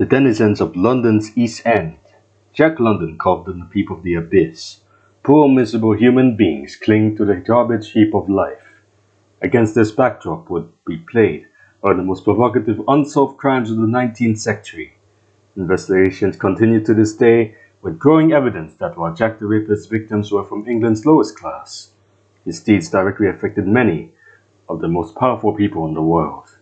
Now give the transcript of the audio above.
The denizens of London's East End, Jack London called them the people of the abyss. Poor miserable human beings cling to the garbage heap of life. Against this backdrop would be played one of the most provocative unsolved crimes of the 19th century. Investigations continue to this day with growing evidence that while Jack the Ripper's victims were from England's lowest class, his deeds directly affected many of the most powerful people in the world.